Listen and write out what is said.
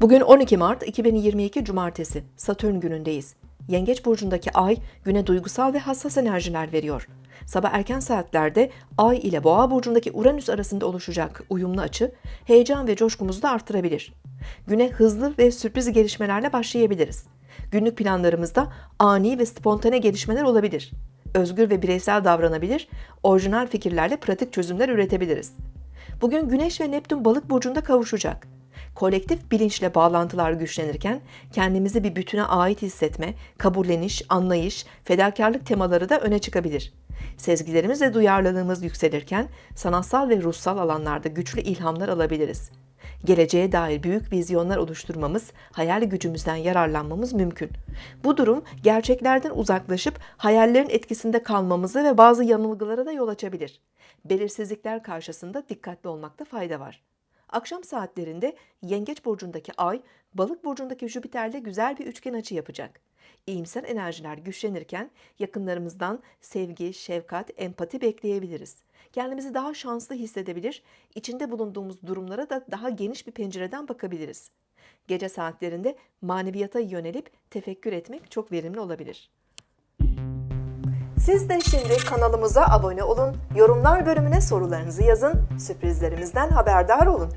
Bugün 12 Mart 2022 Cumartesi, Satürn günündeyiz. Yengeç burcundaki ay güne duygusal ve hassas enerjiler veriyor. Sabah erken saatlerde ay ile boğa burcundaki Uranüs arasında oluşacak uyumlu açı heyecan ve coşkumuzu da artırabilir. Güne hızlı ve sürpriz gelişmelerle başlayabiliriz. Günlük planlarımızda ani ve spontane gelişmeler olabilir. Özgür ve bireysel davranabilir, orijinal fikirlerle pratik çözümler üretebiliriz. Bugün Güneş ve Neptün balık burcunda kavuşacak. Kolektif bilinçle bağlantılar güçlenirken kendimizi bir bütüne ait hissetme, kabulleniş, anlayış, fedakarlık temaları da öne çıkabilir. Sezgilerimiz ve duyarlılığımız yükselirken sanatsal ve ruhsal alanlarda güçlü ilhamlar alabiliriz. Geleceğe dair büyük vizyonlar oluşturmamız, hayal gücümüzden yararlanmamız mümkün. Bu durum gerçeklerden uzaklaşıp hayallerin etkisinde kalmamızı ve bazı yanılgılara da yol açabilir. Belirsizlikler karşısında dikkatli olmakta fayda var. Akşam saatlerinde Yengeç burcundaki Ay, Balık burcundaki Jüpiter'le güzel bir üçgen açı yapacak. İyimser enerjiler güçlenirken yakınlarımızdan sevgi, şefkat, empati bekleyebiliriz. Kendimizi daha şanslı hissedebilir, içinde bulunduğumuz durumlara da daha geniş bir pencereden bakabiliriz. Gece saatlerinde maneviyata yönelip tefekkür etmek çok verimli olabilir. Siz de şimdi kanalımıza abone olun, yorumlar bölümüne sorularınızı yazın, sürprizlerimizden haberdar olun.